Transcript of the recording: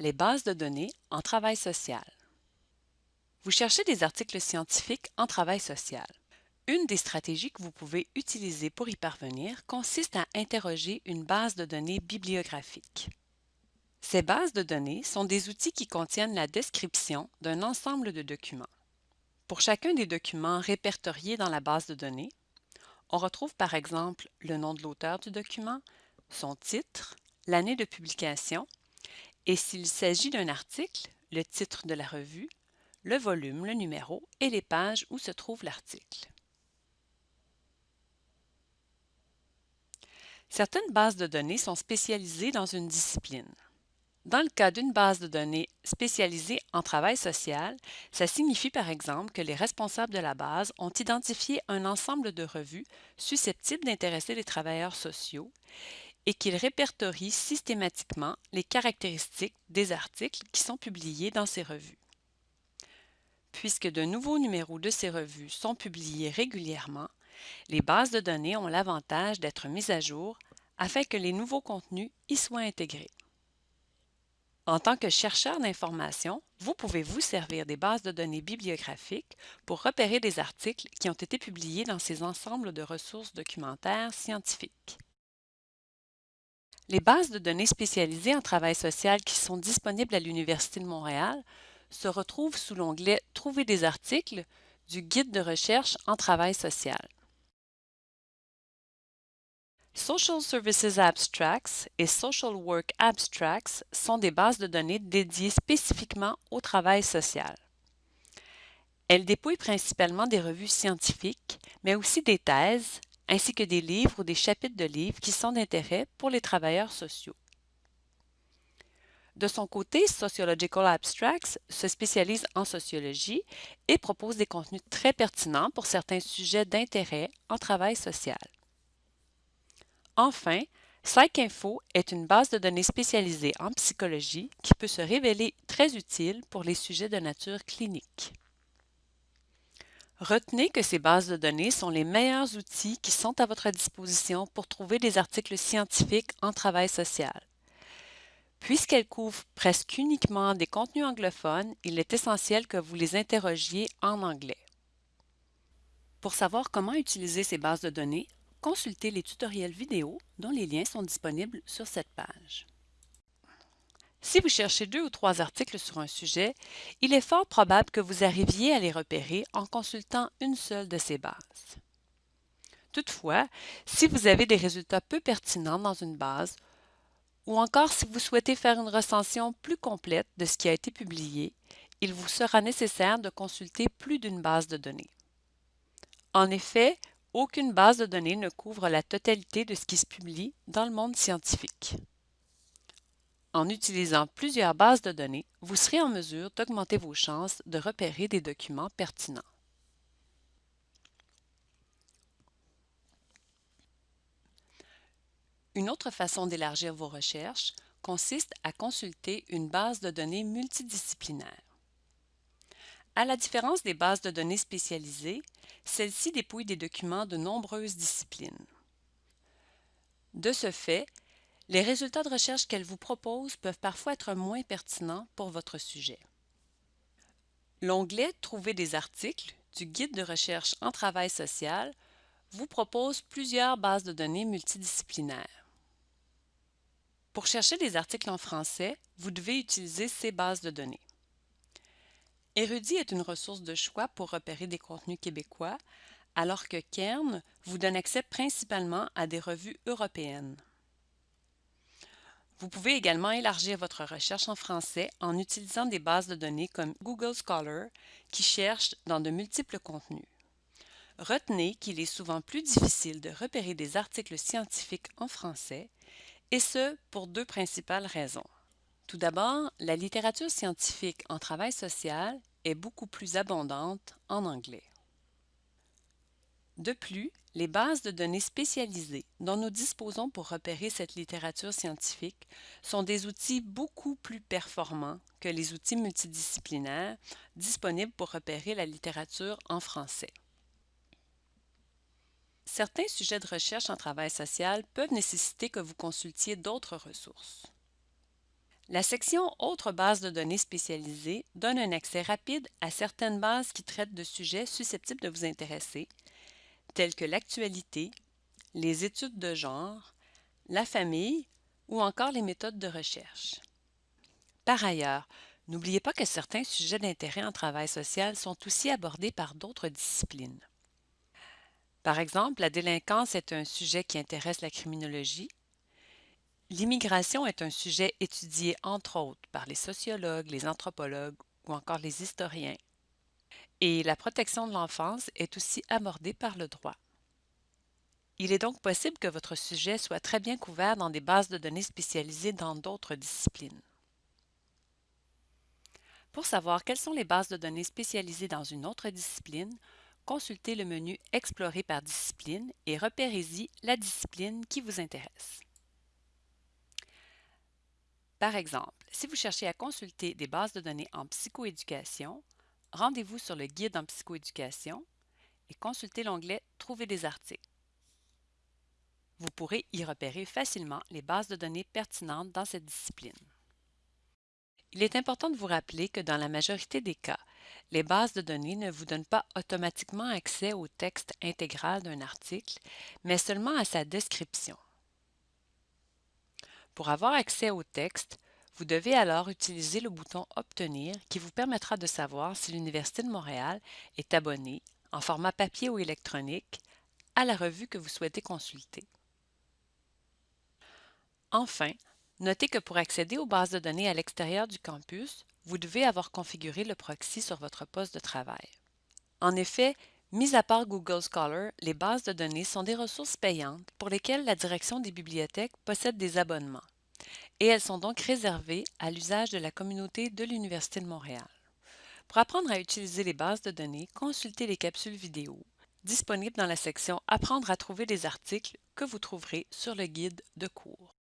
les bases de données en travail social. Vous cherchez des articles scientifiques en travail social. Une des stratégies que vous pouvez utiliser pour y parvenir consiste à interroger une base de données bibliographique. Ces bases de données sont des outils qui contiennent la description d'un ensemble de documents. Pour chacun des documents répertoriés dans la base de données, on retrouve par exemple le nom de l'auteur du document, son titre, l'année de publication, et s'il s'agit d'un article, le titre de la revue, le volume, le numéro et les pages où se trouve l'article. Certaines bases de données sont spécialisées dans une discipline. Dans le cas d'une base de données spécialisée en travail social, ça signifie par exemple que les responsables de la base ont identifié un ensemble de revues susceptibles d'intéresser les travailleurs sociaux et qu'ils répertorient systématiquement les caractéristiques des articles qui sont publiés dans ces revues. Puisque de nouveaux numéros de ces revues sont publiés régulièrement, les bases de données ont l'avantage d'être mises à jour afin que les nouveaux contenus y soient intégrés. En tant que chercheur d'informations, vous pouvez vous servir des bases de données bibliographiques pour repérer des articles qui ont été publiés dans ces ensembles de ressources documentaires scientifiques. Les bases de données spécialisées en travail social qui sont disponibles à l'Université de Montréal se retrouvent sous l'onglet Trouver des articles du Guide de recherche en travail social. Social Services Abstracts et Social Work Abstracts sont des bases de données dédiées spécifiquement au travail social. Elles dépouillent principalement des revues scientifiques, mais aussi des thèses, ainsi que des livres ou des chapitres de livres qui sont d'intérêt pour les travailleurs sociaux. De son côté, Sociological Abstracts se spécialise en sociologie et propose des contenus très pertinents pour certains sujets d'intérêt en travail social. Enfin, PsycInfo est une base de données spécialisée en psychologie qui peut se révéler très utile pour les sujets de nature clinique. Retenez que ces bases de données sont les meilleurs outils qui sont à votre disposition pour trouver des articles scientifiques en travail social. Puisqu'elles couvrent presque uniquement des contenus anglophones, il est essentiel que vous les interrogiez en anglais. Pour savoir comment utiliser ces bases de données, consultez les tutoriels vidéo dont les liens sont disponibles sur cette page. Si vous cherchez deux ou trois articles sur un sujet, il est fort probable que vous arriviez à les repérer en consultant une seule de ces bases. Toutefois, si vous avez des résultats peu pertinents dans une base, ou encore si vous souhaitez faire une recension plus complète de ce qui a été publié, il vous sera nécessaire de consulter plus d'une base de données. En effet, aucune base de données ne couvre la totalité de ce qui se publie dans le monde scientifique. En utilisant plusieurs bases de données, vous serez en mesure d'augmenter vos chances de repérer des documents pertinents. Une autre façon d'élargir vos recherches consiste à consulter une base de données multidisciplinaire. À la différence des bases de données spécialisées, celle-ci dépouille des documents de nombreuses disciplines. De ce fait, les résultats de recherche qu'elle vous propose peuvent parfois être moins pertinents pour votre sujet. L'onglet Trouver des articles du Guide de recherche en travail social vous propose plusieurs bases de données multidisciplinaires. Pour chercher des articles en français, vous devez utiliser ces bases de données. Érudit est une ressource de choix pour repérer des contenus québécois, alors que Kern vous donne accès principalement à des revues européennes. Vous pouvez également élargir votre recherche en français en utilisant des bases de données comme Google Scholar qui cherchent dans de multiples contenus. Retenez qu'il est souvent plus difficile de repérer des articles scientifiques en français, et ce pour deux principales raisons. Tout d'abord, la littérature scientifique en travail social est beaucoup plus abondante en anglais. De plus, les bases de données spécialisées dont nous disposons pour repérer cette littérature scientifique sont des outils beaucoup plus performants que les outils multidisciplinaires disponibles pour repérer la littérature en français. Certains sujets de recherche en travail social peuvent nécessiter que vous consultiez d'autres ressources. La section Autres bases de données spécialisées donne un accès rapide à certaines bases qui traitent de sujets susceptibles de vous intéresser, tels que l'actualité, les études de genre, la famille ou encore les méthodes de recherche. Par ailleurs, n'oubliez pas que certains sujets d'intérêt en travail social sont aussi abordés par d'autres disciplines. Par exemple, la délinquance est un sujet qui intéresse la criminologie, L'immigration est un sujet étudié entre autres par les sociologues, les anthropologues ou encore les historiens. Et la protection de l'enfance est aussi abordée par le droit. Il est donc possible que votre sujet soit très bien couvert dans des bases de données spécialisées dans d'autres disciplines. Pour savoir quelles sont les bases de données spécialisées dans une autre discipline, consultez le menu Explorer par discipline et repérez-y la discipline qui vous intéresse. Par exemple, si vous cherchez à consulter des bases de données en psychoéducation, rendez-vous sur le guide en psychoéducation et consultez l'onglet Trouver des articles. Vous pourrez y repérer facilement les bases de données pertinentes dans cette discipline. Il est important de vous rappeler que dans la majorité des cas, les bases de données ne vous donnent pas automatiquement accès au texte intégral d'un article, mais seulement à sa description. Pour avoir accès au texte, vous devez alors utiliser le bouton Obtenir qui vous permettra de savoir si l'Université de Montréal est abonnée, en format papier ou électronique, à la revue que vous souhaitez consulter. Enfin, notez que pour accéder aux bases de données à l'extérieur du campus, vous devez avoir configuré le proxy sur votre poste de travail. En effet, Mis à part Google Scholar, les bases de données sont des ressources payantes pour lesquelles la direction des bibliothèques possède des abonnements, et elles sont donc réservées à l'usage de la communauté de l'Université de Montréal. Pour apprendre à utiliser les bases de données, consultez les capsules vidéo disponibles dans la section Apprendre à trouver des articles que vous trouverez sur le guide de cours.